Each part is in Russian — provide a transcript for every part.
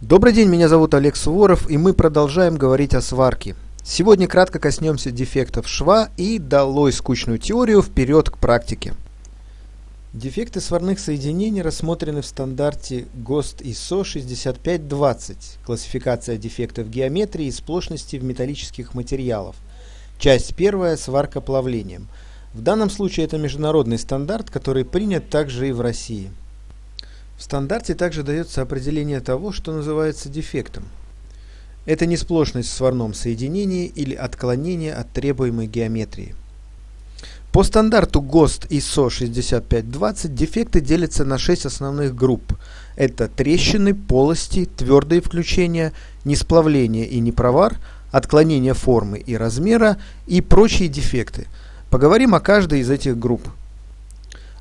Добрый день, меня зовут Олег Суворов, и мы продолжаем говорить о сварке. Сегодня кратко коснемся дефектов шва и долой скучную теорию вперед к практике. Дефекты сварных соединений рассмотрены в стандарте ГОСТ ISO 6520, классификация дефектов геометрии и сплошности в металлических материалах. Часть первая – сварка плавлением. В данном случае это международный стандарт, который принят также и в России. В стандарте также дается определение того, что называется дефектом. Это несплошность в сварном соединении или отклонение от требуемой геометрии. По стандарту ГОСТ ISO 6520 дефекты делятся на 6 основных групп. Это трещины, полости, твердые включения, несплавление и непровар, отклонение формы и размера и прочие дефекты. Поговорим о каждой из этих групп.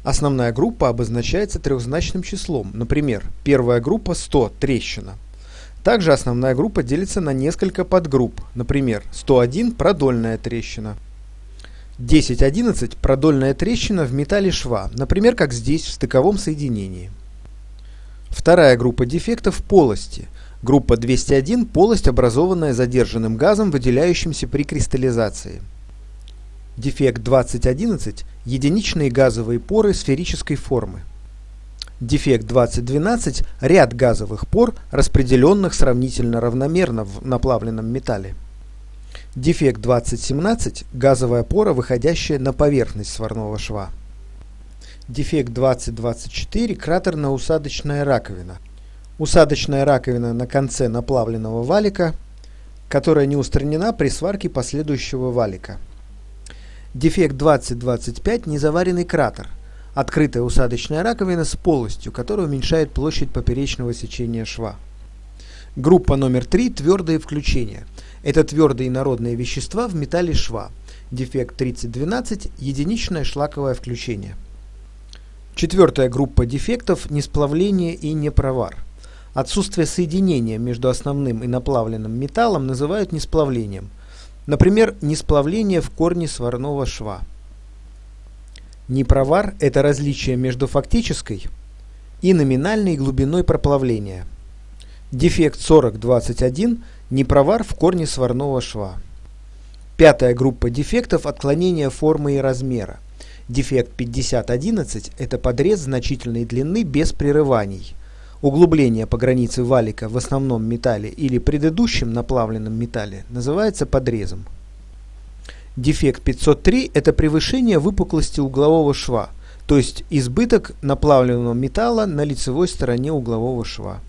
Основная группа обозначается трехзначным числом, например, первая группа 100 – трещина. Также основная группа делится на несколько подгрупп, например, 101 – продольная трещина. 1011 – продольная трещина в металле шва, например, как здесь в стыковом соединении. Вторая группа дефектов – полости. Группа 201 – полость, образованная задержанным газом, выделяющимся при кристаллизации. Дефект 2011 – единичные газовые поры сферической формы. Дефект 2012 – ряд газовых пор, распределенных сравнительно равномерно в наплавленном металле. Дефект 2017 – газовая пора, выходящая на поверхность сварного шва. Дефект 2024 – кратерно-усадочная раковина. Усадочная раковина на конце наплавленного валика, которая не устранена при сварке последующего валика. Дефект 2025 – незаваренный кратер. Открытая усадочная раковина с полостью, которая уменьшает площадь поперечного сечения шва. Группа номер 3 – твердые включения. Это твердые народные вещества в металле шва. Дефект 3012 – единичное шлаковое включение. Четвертая группа дефектов – несплавление и непровар. Отсутствие соединения между основным и наплавленным металлом называют несплавлением – Например, несплавление в корне сварного шва. Непровар – это различие между фактической и номинальной глубиной проплавления. Дефект 4021 – непровар в корне сварного шва. Пятая группа дефектов – отклонение формы и размера. Дефект 5011 – это подрез значительной длины без прерываний. Углубление по границе валика в основном металле или предыдущем наплавленном металле называется подрезом. Дефект 503 – это превышение выпуклости углового шва, то есть избыток наплавленного металла на лицевой стороне углового шва.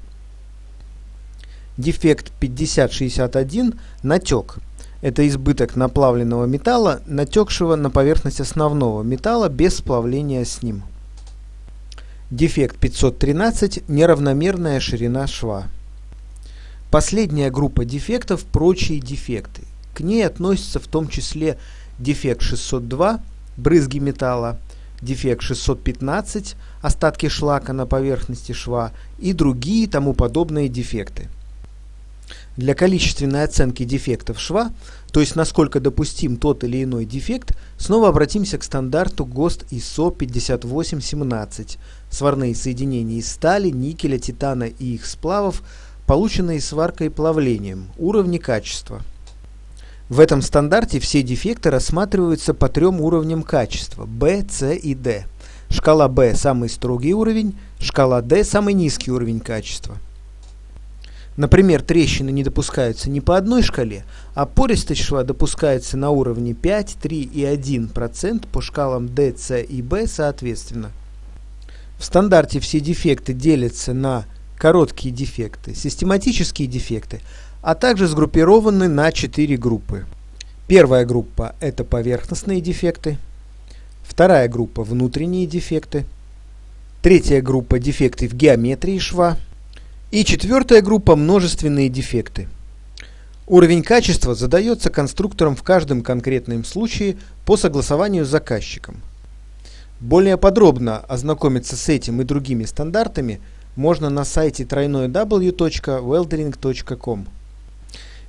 Дефект 5061 – натек. Это избыток наплавленного металла, натекшего на поверхность основного металла без сплавления с ним. Дефект 513 – неравномерная ширина шва. Последняя группа дефектов – прочие дефекты. К ней относятся в том числе дефект 602 – брызги металла, дефект 615 – остатки шлака на поверхности шва и другие тому подобные дефекты. Для количественной оценки дефектов шва, то есть насколько допустим тот или иной дефект, снова обратимся к стандарту ГОСТ ISO 5817 сварные соединения из стали, никеля, титана и их сплавов, полученные сваркой и плавлением, уровни качества. В этом стандарте все дефекты рассматриваются по трем уровням качества – B, C и D. Шкала B – самый строгий уровень, шкала D – самый низкий уровень качества. Например, трещины не допускаются не по одной шкале, а пористость шва допускается на уровне 5, 3 и 1% по шкалам D, C и B соответственно. В стандарте все дефекты делятся на короткие дефекты, систематические дефекты, а также сгруппированы на четыре группы. Первая группа – это поверхностные дефекты. Вторая группа – внутренние дефекты. Третья группа – дефекты в геометрии шва. И четвертая группа – множественные дефекты. Уровень качества задается конструктором в каждом конкретном случае по согласованию с заказчиком – более подробно ознакомиться с этим и другими стандартами можно на сайте www.weldering.com.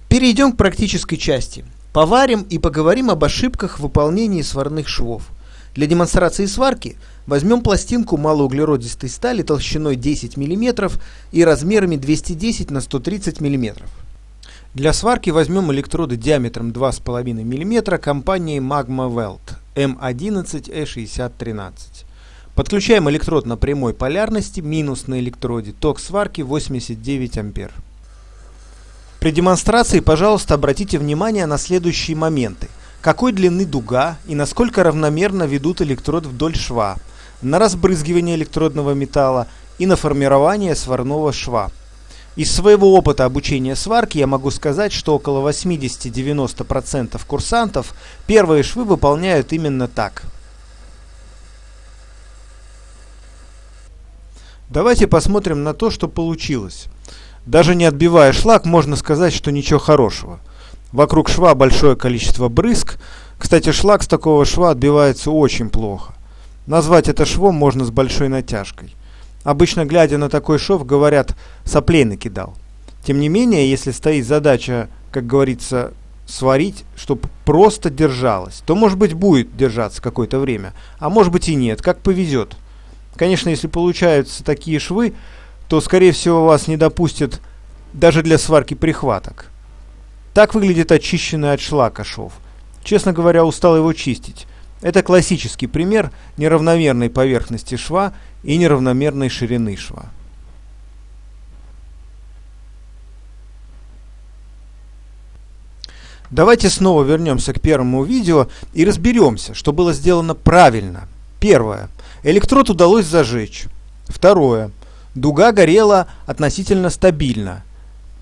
Перейдем к практической части. Поварим и поговорим об ошибках в выполнении сварных швов. Для демонстрации сварки возьмем пластинку малоуглеродистой стали толщиной 10 мм и размерами 210 на 130 мм. Для сварки возьмем электроды диаметром 2,5 мм компании Magma Weld M11E6013. Подключаем электрод на прямой полярности, минус на электроде, ток сварки 89 ампер. При демонстрации, пожалуйста, обратите внимание на следующие моменты. Какой длины дуга и насколько равномерно ведут электрод вдоль шва, на разбрызгивание электродного металла и на формирование сварного шва. Из своего опыта обучения сварки я могу сказать, что около 80-90% курсантов первые швы выполняют именно так – Давайте посмотрим на то, что получилось. Даже не отбивая шлак, можно сказать, что ничего хорошего. Вокруг шва большое количество брызг. Кстати, шлак с такого шва отбивается очень плохо. Назвать это швом можно с большой натяжкой. Обычно, глядя на такой шов, говорят «соплей накидал». Тем не менее, если стоит задача, как говорится, сварить, чтобы просто держалось, то, может быть, будет держаться какое-то время, а может быть и нет, как повезет. Конечно, если получаются такие швы, то, скорее всего, вас не допустят даже для сварки прихваток. Так выглядит очищенный от шлака шов. Честно говоря, устал его чистить. Это классический пример неравномерной поверхности шва и неравномерной ширины шва. Давайте снова вернемся к первому видео и разберемся, что было сделано правильно. Первое. Электрод удалось зажечь. Второе. Дуга горела относительно стабильно.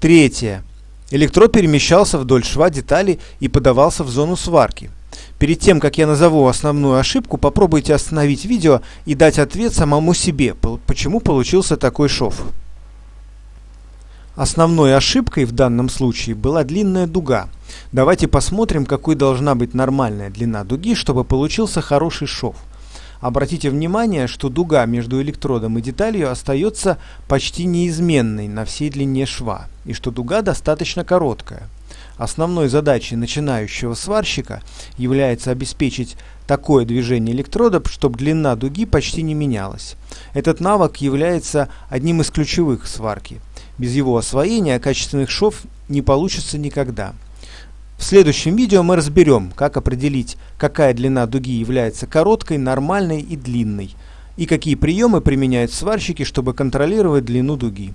Третье. Электрод перемещался вдоль шва детали и подавался в зону сварки. Перед тем, как я назову основную ошибку, попробуйте остановить видео и дать ответ самому себе, почему получился такой шов. Основной ошибкой в данном случае была длинная дуга. Давайте посмотрим, какой должна быть нормальная длина дуги, чтобы получился хороший шов. Обратите внимание, что дуга между электродом и деталью остается почти неизменной на всей длине шва, и что дуга достаточно короткая. Основной задачей начинающего сварщика является обеспечить такое движение электрода, чтобы длина дуги почти не менялась. Этот навык является одним из ключевых сварки. Без его освоения качественных шов не получится никогда. В следующем видео мы разберем, как определить, какая длина дуги является короткой, нормальной и длинной, и какие приемы применяют сварщики, чтобы контролировать длину дуги.